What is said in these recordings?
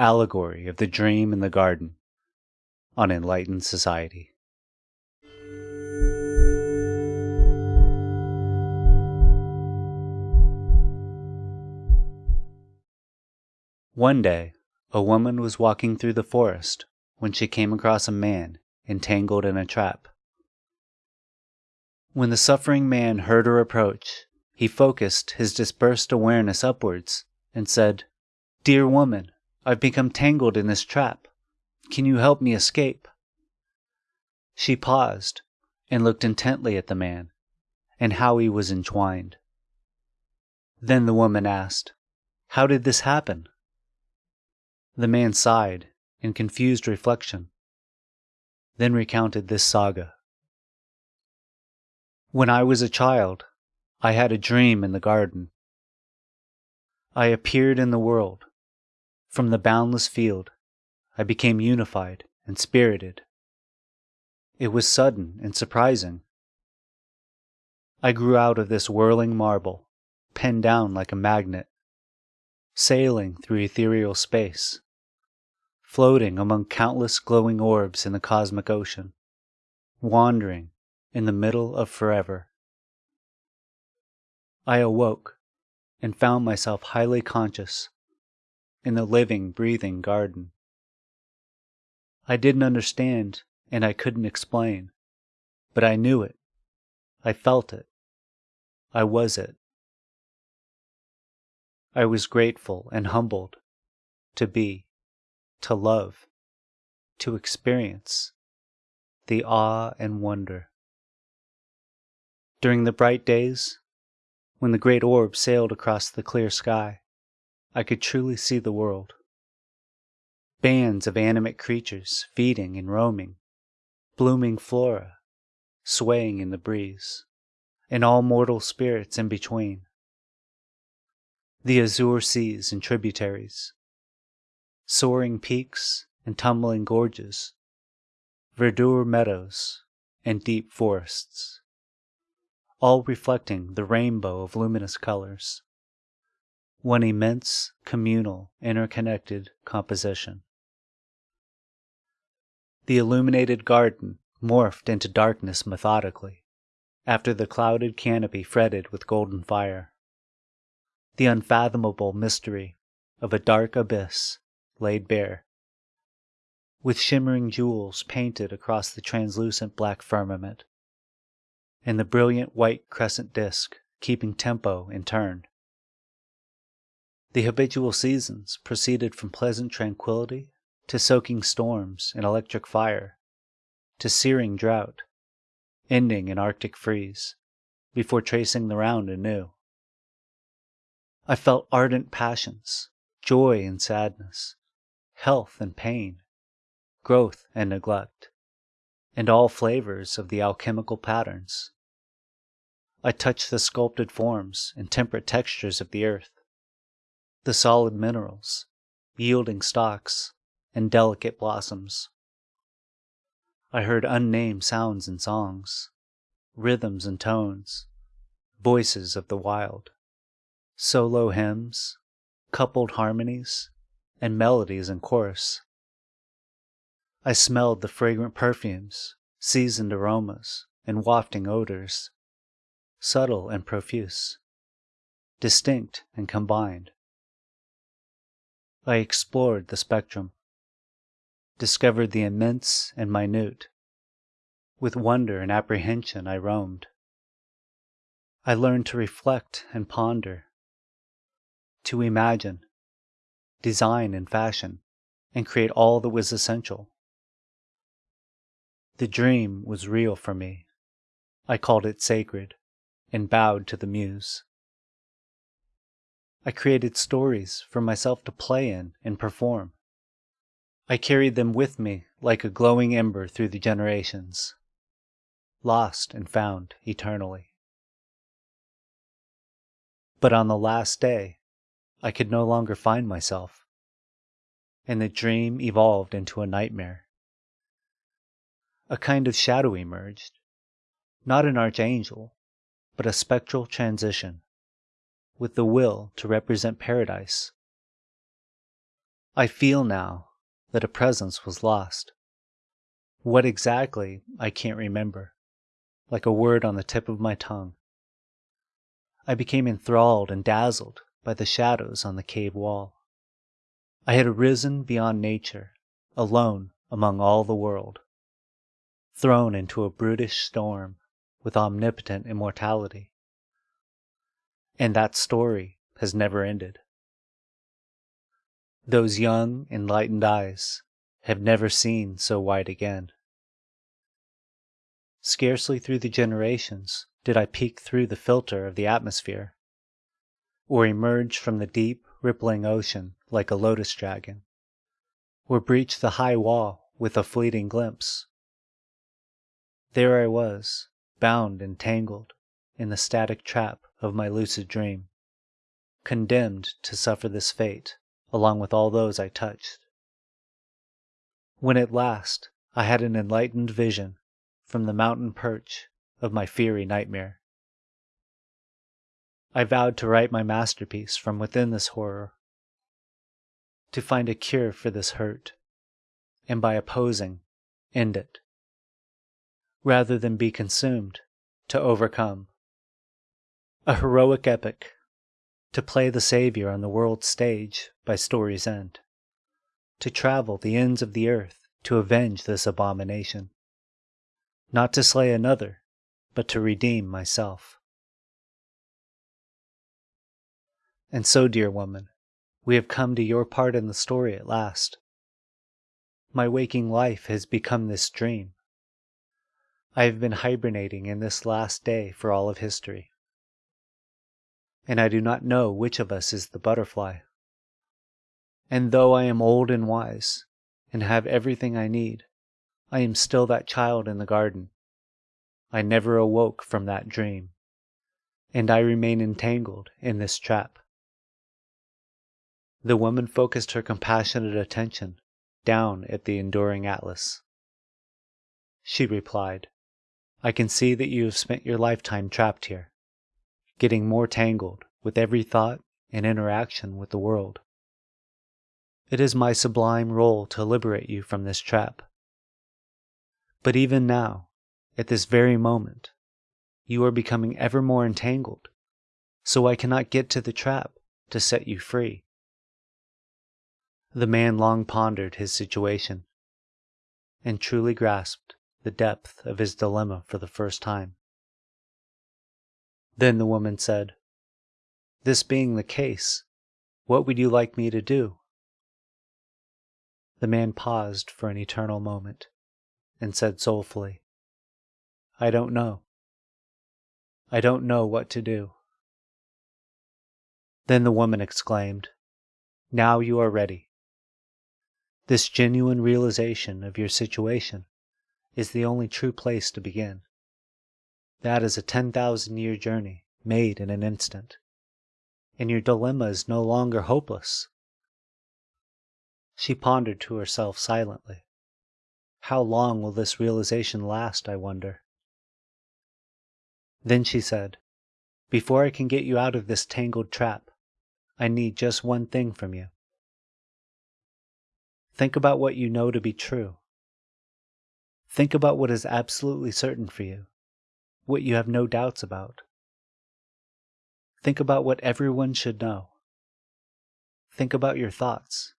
Allegory of the Dream in the Garden on Enlightened Society. One day, a woman was walking through the forest when she came across a man entangled in a trap. When the suffering man heard her approach, he focused his dispersed awareness upwards and said, Dear woman, I've become tangled in this trap. Can you help me escape? She paused and looked intently at the man and how he was entwined. Then the woman asked, How did this happen? The man sighed in confused reflection, then recounted this saga. When I was a child, I had a dream in the garden. I appeared in the world. From the boundless field, I became unified and spirited. It was sudden and surprising. I grew out of this whirling marble, pinned down like a magnet, sailing through ethereal space, floating among countless glowing orbs in the cosmic ocean, wandering in the middle of forever. I awoke and found myself highly conscious in the living, breathing garden. I didn't understand and I couldn't explain, but I knew it. I felt it. I was it. I was grateful and humbled to be, to love, to experience the awe and wonder. During the bright days, when the great orb sailed across the clear sky, I could truly see the world. Bands of animate creatures feeding and roaming, blooming flora, swaying in the breeze, and all mortal spirits in between. The azure seas and tributaries, soaring peaks and tumbling gorges, verdure meadows and deep forests, all reflecting the rainbow of luminous colors one immense, communal, interconnected composition. The illuminated garden morphed into darkness methodically, after the clouded canopy fretted with golden fire. The unfathomable mystery of a dark abyss laid bare, with shimmering jewels painted across the translucent black firmament, and the brilliant white crescent disk keeping tempo in turn. The habitual seasons proceeded from pleasant tranquility to soaking storms and electric fire, to searing drought, ending in arctic freeze, before tracing the round anew. I felt ardent passions, joy and sadness, health and pain, growth and neglect, and all flavors of the alchemical patterns. I touched the sculpted forms and temperate textures of the earth, the solid minerals, yielding stalks, and delicate blossoms. I heard unnamed sounds and songs, rhythms and tones, voices of the wild, solo hymns, coupled harmonies, and melodies in chorus. I smelled the fragrant perfumes, seasoned aromas, and wafting odors, subtle and profuse, distinct and combined. I explored the spectrum, discovered the immense and minute. With wonder and apprehension I roamed. I learned to reflect and ponder, to imagine, design and fashion, and create all that was essential. The dream was real for me. I called it sacred and bowed to the muse. I created stories for myself to play in and perform. I carried them with me like a glowing ember through the generations, lost and found eternally. But on the last day, I could no longer find myself, and the dream evolved into a nightmare. A kind of shadow emerged, not an archangel, but a spectral transition with the will to represent paradise. I feel now that a presence was lost. What exactly, I can't remember, like a word on the tip of my tongue. I became enthralled and dazzled by the shadows on the cave wall. I had arisen beyond nature, alone among all the world, thrown into a brutish storm with omnipotent immortality. And that story has never ended. Those young, enlightened eyes have never seen so white again. Scarcely through the generations did I peek through the filter of the atmosphere, or emerge from the deep, rippling ocean like a lotus dragon, or breach the high wall with a fleeting glimpse. There I was, bound and tangled in the static trap of my lucid dream, condemned to suffer this fate along with all those I touched. When at last I had an enlightened vision from the mountain perch of my fiery nightmare, I vowed to write my masterpiece from within this horror, to find a cure for this hurt, and by opposing, end it, rather than be consumed, to overcome. A heroic epic to play the Savior on the world's stage by story's end, to travel the ends of the earth to avenge this abomination, not to slay another, but to redeem myself. And so, dear woman, we have come to your part in the story at last. My waking life has become this dream. I have been hibernating in this last day for all of history and I do not know which of us is the butterfly. And though I am old and wise, and have everything I need, I am still that child in the garden. I never awoke from that dream, and I remain entangled in this trap. The woman focused her compassionate attention down at the enduring Atlas. She replied, I can see that you have spent your lifetime trapped here getting more tangled with every thought and interaction with the world. It is my sublime role to liberate you from this trap. But even now, at this very moment, you are becoming ever more entangled, so I cannot get to the trap to set you free. The man long pondered his situation and truly grasped the depth of his dilemma for the first time. Then the woman said, This being the case, what would you like me to do? The man paused for an eternal moment and said soulfully, I don't know. I don't know what to do. Then the woman exclaimed, Now you are ready. This genuine realization of your situation is the only true place to begin. That is a 10,000 year journey made in an instant. And your dilemma is no longer hopeless. She pondered to herself silently. How long will this realization last, I wonder? Then she said, Before I can get you out of this tangled trap, I need just one thing from you. Think about what you know to be true. Think about what is absolutely certain for you what you have no doubts about. Think about what everyone should know. Think about your thoughts.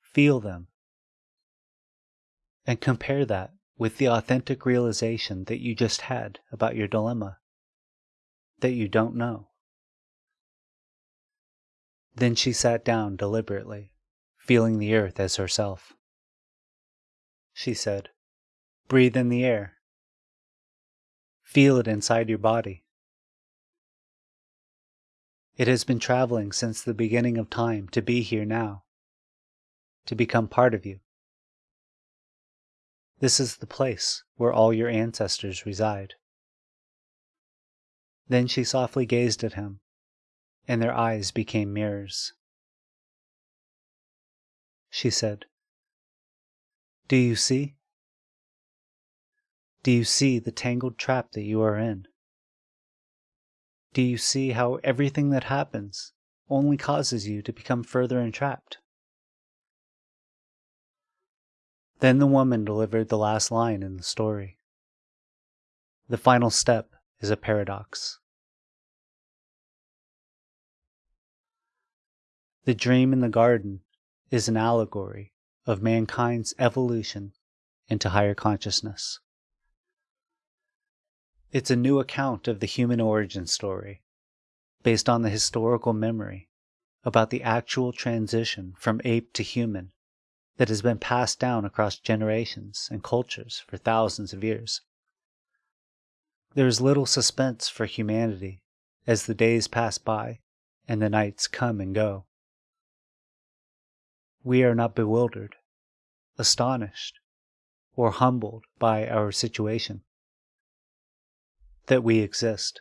Feel them. And compare that with the authentic realization that you just had about your dilemma, that you don't know. Then she sat down deliberately, feeling the earth as herself. She said, Breathe in the air. Feel it inside your body. It has been traveling since the beginning of time to be here now, to become part of you. This is the place where all your ancestors reside. Then she softly gazed at him, and their eyes became mirrors. She said, Do you see? Do you see the tangled trap that you are in? Do you see how everything that happens only causes you to become further entrapped? Then the woman delivered the last line in the story. The final step is a paradox. The dream in the garden is an allegory of mankind's evolution into higher consciousness. It's a new account of the human origin story, based on the historical memory about the actual transition from ape to human that has been passed down across generations and cultures for thousands of years. There is little suspense for humanity as the days pass by and the nights come and go. We are not bewildered, astonished, or humbled by our situation. That we exist.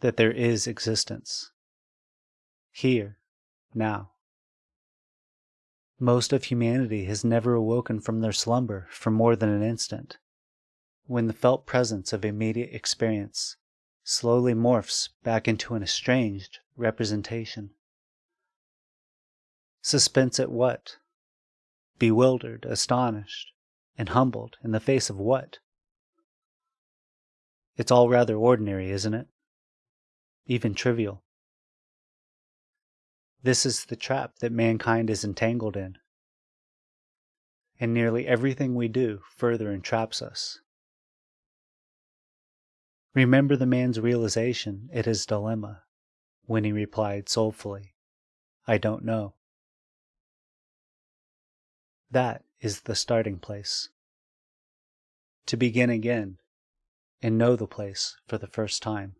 That there is existence. Here, now. Most of humanity has never awoken from their slumber for more than an instant when the felt presence of immediate experience slowly morphs back into an estranged representation. Suspense at what? Bewildered, astonished, and humbled in the face of what? It's all rather ordinary, isn't it? Even trivial. This is the trap that mankind is entangled in. And nearly everything we do further entraps us. Remember the man's realization at his dilemma when he replied soulfully, I don't know. That is the starting place. To begin again and know the place for the first time.